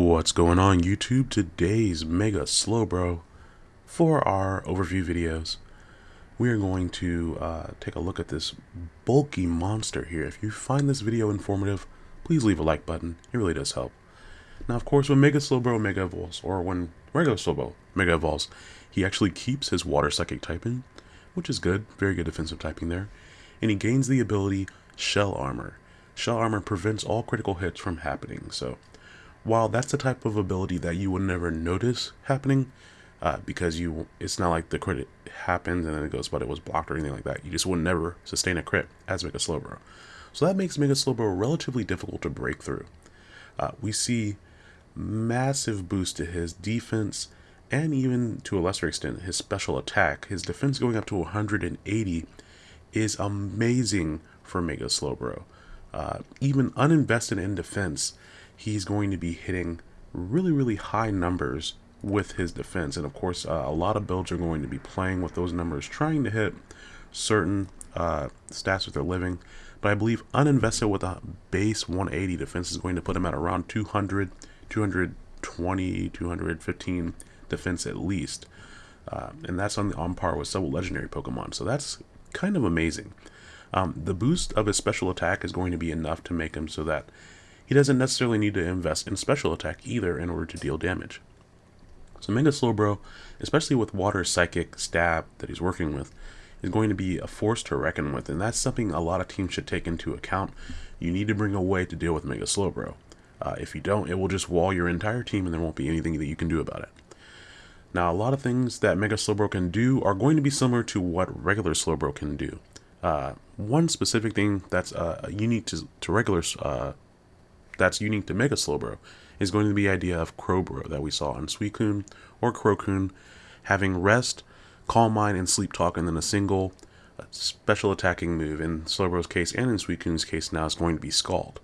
What's going on YouTube? Today's Mega Slowbro. For our overview videos, we are going to uh, take a look at this bulky monster here. If you find this video informative, please leave a like button. It really does help. Now, of course, when Mega Slowbro Mega Evolves, or when regular Slowbro Mega Evolves, he actually keeps his Water Psychic typing, which is good. Very good defensive typing there. And he gains the ability Shell Armor. Shell Armor prevents all critical hits from happening, so while that's the type of ability that you would never notice happening, uh, because you it's not like the crit happens and then it goes, but it was blocked or anything like that. You just would never sustain a crit as Mega Slowbro. So that makes Mega Slowbro relatively difficult to break through. Uh, we see massive boost to his defense and even to a lesser extent his special attack. His defense going up to 180 is amazing for Mega Slowbro. Uh, even uninvested in defense, he's going to be hitting really, really high numbers with his defense. And of course, uh, a lot of builds are going to be playing with those numbers, trying to hit certain uh, stats with their living. But I believe uninvested with a base 180 defense is going to put him at around 200, 220, 215 defense at least. Uh, and that's on, on par with several legendary Pokemon. So that's kind of amazing. Um, the boost of his special attack is going to be enough to make him so that he doesn't necessarily need to invest in special attack either in order to deal damage. So Mega Slowbro, especially with Water Psychic Stab that he's working with, is going to be a force to reckon with, and that's something a lot of teams should take into account. You need to bring a way to deal with Mega Slowbro. Uh, if you don't, it will just wall your entire team and there won't be anything that you can do about it. Now, a lot of things that Mega Slowbro can do are going to be similar to what regular Slowbro can do. Uh, one specific thing that's uh, unique to, to regular uh, that's unique to Mega Slowbro is going to be the idea of CroBro that we saw in Suicune or CroCune having Rest, Calm Mind, and Sleep Talk, and then a single uh, special attacking move. In Slowbro's case and in Suicune's case now is going to be Scald.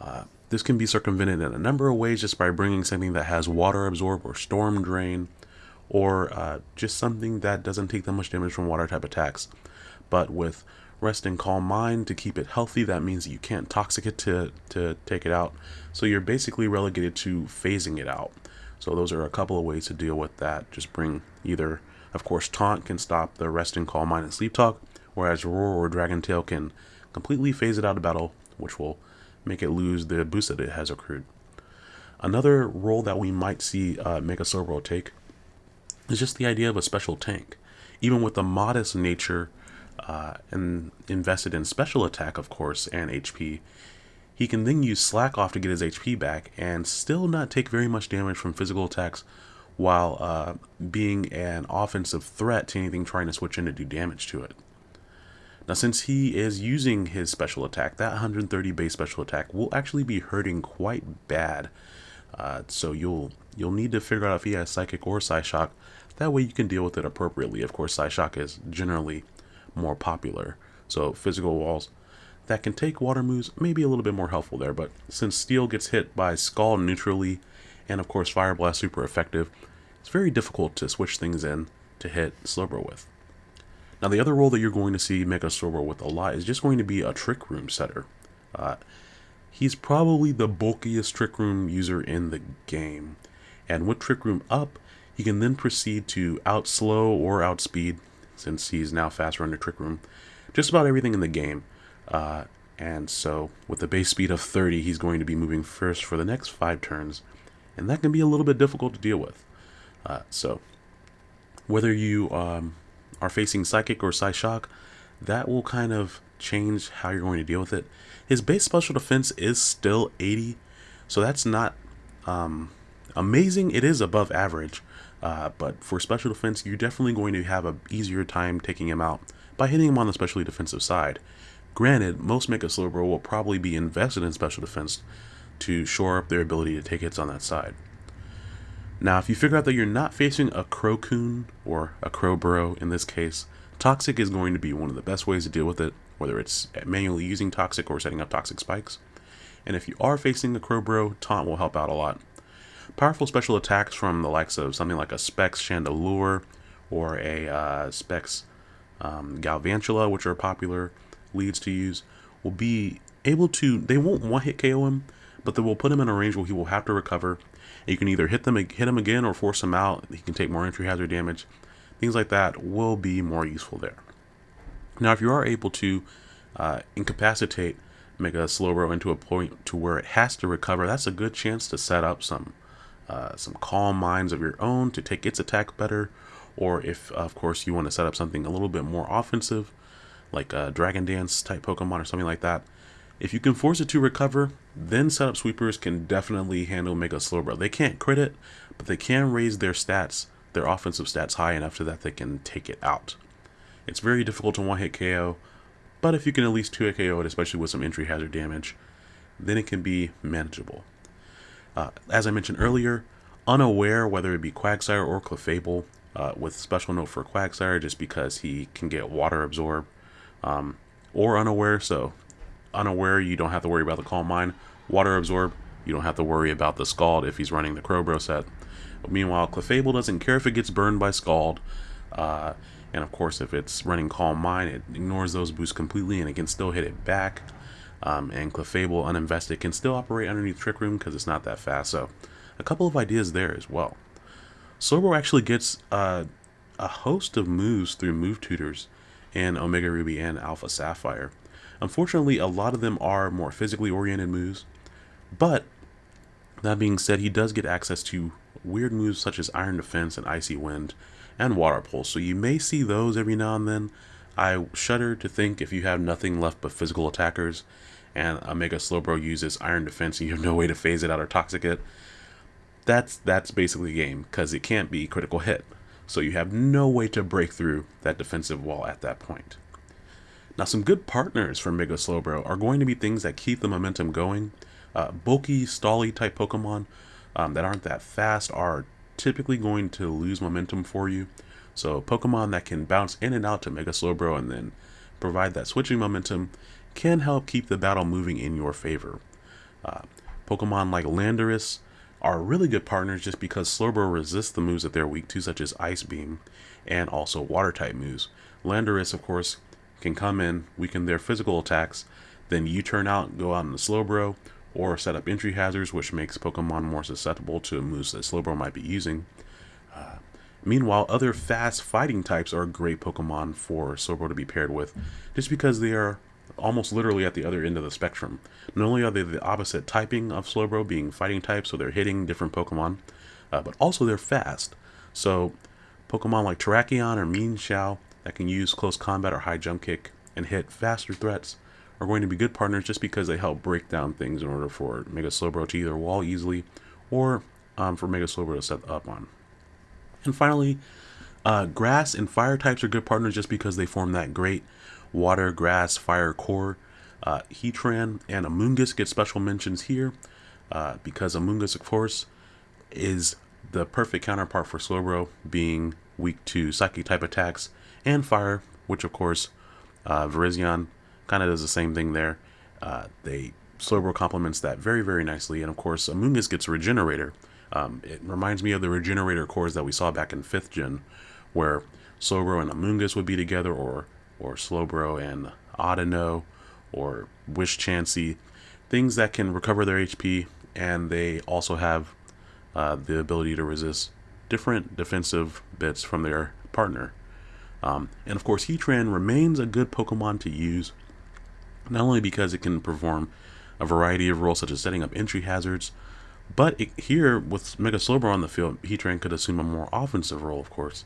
Uh, this can be circumvented in a number of ways just by bringing something that has Water Absorb or Storm Drain, or uh, just something that doesn't take that much damage from water type attacks. But with rest and calm mind to keep it healthy. That means you can't toxic it to, to take it out. So you're basically relegated to phasing it out. So those are a couple of ways to deal with that. Just bring either, of course, Taunt can stop the rest and calm mind and sleep talk, whereas Roar or Dragon Tail can completely phase it out of battle, which will make it lose the boost that it has accrued. Another role that we might see uh, Mega Slowbro take is just the idea of a special tank. Even with the modest nature uh, and invested in special attack, of course, and HP, he can then use Slack off to get his HP back and still not take very much damage from physical attacks while uh, being an offensive threat to anything trying to switch in to do damage to it. Now since he is using his special attack, that 130 base special attack will actually be hurting quite bad. Uh, so you'll you'll need to figure out if he has Psychic or Psyshock. That way you can deal with it appropriately. Of course, Psyshock is generally more popular. So physical walls that can take water moves may be a little bit more helpful there, but since steel gets hit by Scald neutrally, and of course Fire Blast super effective, it's very difficult to switch things in to hit Slowbro with. Now the other role that you're going to see Mega Slowbro with a lot is just going to be a Trick Room setter. Uh, he's probably the bulkiest Trick Room user in the game, and with Trick Room up, he can then proceed to outslow or outspeed since he's now faster under Trick Room. Just about everything in the game. Uh, and so with the base speed of 30, he's going to be moving first for the next five turns. And that can be a little bit difficult to deal with. Uh, so whether you um, are facing Psychic or Psyshock, that will kind of change how you're going to deal with it. His base special defense is still 80, so that's not um, amazing. It is above average, uh, but for special defense, you're definitely going to have an easier time taking him out by hitting him on the specially defensive side. Granted, most Mega Slowbro will probably be invested in special defense to shore up their ability to take hits on that side. Now, if you figure out that you're not facing a CroCune, or a CroBro in this case, Toxic is going to be one of the best ways to deal with it, whether it's manually using Toxic or setting up Toxic Spikes. And if you are facing a CroBro, Taunt will help out a lot. Powerful special attacks from the likes of something like a Specs Chandelure or a uh, Specs um, Galvantula, which are popular leads to use, will be able to, they won't one hit KO him, but they will put him in a range where he will have to recover. You can either hit them, hit him again, or force him out. He can take more entry hazard damage. Things like that will be more useful there. Now, if you are able to uh, incapacitate Mega Slowbro into a point to where it has to recover, that's a good chance to set up some uh, some calm minds of your own to take its attack better. Or if, of course, you want to set up something a little bit more offensive, like a Dragon Dance type Pokemon or something like that, if you can force it to recover, then setup sweepers can definitely handle Mega Slowbro. They can't crit it, but they can raise their stats, their offensive stats high enough so that they can take it out. It's very difficult to one-hit KO, but if you can at least two-hit KO it, especially with some entry hazard damage, then it can be manageable. Uh, as I mentioned earlier, unaware whether it be Quagsire or Clefable, uh, with special note for Quagsire just because he can get water absorbed, um, or unaware, so unaware, you don't have to worry about the Calm Mind. Water Absorb, you don't have to worry about the Scald if he's running the CroBro set. But meanwhile, Clefable doesn't care if it gets burned by Scald. Uh, and of course, if it's running Calm Mind, it ignores those boosts completely and it can still hit it back. Um, and Clefable Uninvested can still operate underneath Trick Room because it's not that fast. So, a couple of ideas there as well. Slowbro actually gets uh, a host of moves through move tutors in Omega Ruby and Alpha Sapphire. Unfortunately, a lot of them are more physically oriented moves, but that being said, he does get access to weird moves such as Iron Defense and Icy Wind and Water Pulse, so you may see those every now and then. I shudder to think if you have nothing left but physical attackers and a Mega Slowbro uses Iron Defense and you have no way to phase it out or toxic it, that's that's basically the game because it can't be critical hit. So you have no way to break through that defensive wall at that point. Now, some good partners for Mega Slowbro are going to be things that keep the momentum going. Uh, bulky, stally type Pokemon um, that aren't that fast are typically going to lose momentum for you. So Pokemon that can bounce in and out to Mega Slowbro and then provide that switching momentum can help keep the battle moving in your favor. Uh, Pokemon like Landorus are really good partners just because Slowbro resists the moves that they're weak to, such as Ice Beam and also Water type moves. Landorus, of course, can come in, weaken their physical attacks, then you turn out, go out in the Slowbro, or set up entry hazards, which makes Pokemon more susceptible to moves that Slowbro might be using. Uh, meanwhile, other fast fighting types are a great Pokemon for Slowbro to be paired with, just because they are almost literally at the other end of the spectrum. Not only are they the opposite typing of Slowbro, being fighting types, so they're hitting different Pokemon, uh, but also they're fast. So Pokemon like Terrakion or Mienshao that can use close combat or high jump kick and hit faster threats are going to be good partners just because they help break down things in order for Mega Slowbro to either wall easily or um, for Mega Slowbro to set up on. And finally, uh, grass and fire types are good partners just because they form that great water, grass, fire core. Uh, Heatran and Amoonguss get special mentions here uh, because Amoonguss, of course, is the perfect counterpart for Slowbro, being weak to psychic type attacks and fire, which of course uh, Virizion kind of does the same thing there. Uh, they Slowbro complements that very, very nicely. And of course, Amoonguss gets Regenerator. Um, it reminds me of the Regenerator cores that we saw back in 5th gen, where Slowbro and Amoonguss would be together, or or Slowbro and Audino, or Wish Chansey. Things that can recover their HP, and they also have uh, the ability to resist different defensive bits from their partner. Um, and of course, Heatran remains a good Pokemon to use, not only because it can perform a variety of roles such as setting up entry hazards, but it, here with Mega Slowbro on the field, Heatran could assume a more offensive role, of course.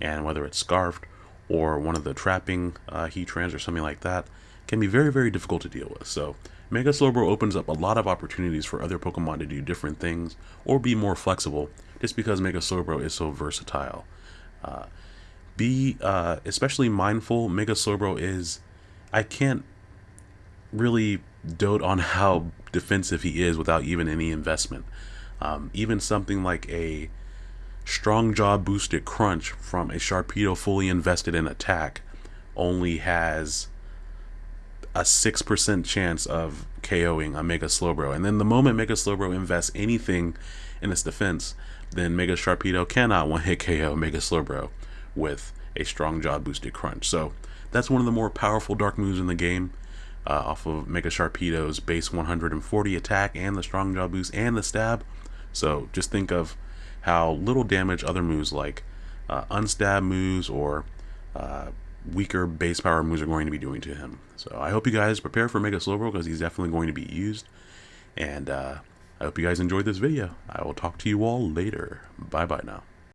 And whether it's Scarfed or one of the trapping uh, Heatrans or something like that, can be very, very difficult to deal with. So Mega Slowbro opens up a lot of opportunities for other Pokemon to do different things or be more flexible just because Mega Slowbro is so versatile. Uh, be uh, especially mindful. Mega Slowbro is. I can't really dote on how defensive he is without even any investment. Um, even something like a strong jaw boosted crunch from a Sharpedo fully invested in attack only has a 6% chance of KOing a Mega Slowbro. And then the moment Mega Slowbro invests anything in its defense, then Mega Sharpedo cannot one hit KO Mega Slowbro with a strong jaw boosted crunch. So that's one of the more powerful dark moves in the game. Uh, off of Mega Sharpedo's base 140 attack and the strong jaw boost and the stab. So just think of how little damage other moves like uh, unstab moves or uh, weaker base power moves are going to be doing to him. So I hope you guys prepare for Mega Slowbro because he's definitely going to be used. And uh, I hope you guys enjoyed this video. I will talk to you all later. Bye bye now.